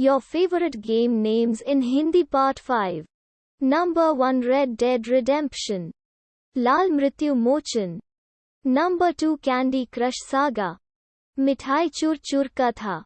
Your favorite game names in Hindi Part 5. Number 1 Red Dead Redemption. Lal Mrityu Mochan. Number 2 Candy Crush Saga. Mithai Chur Chur Katha.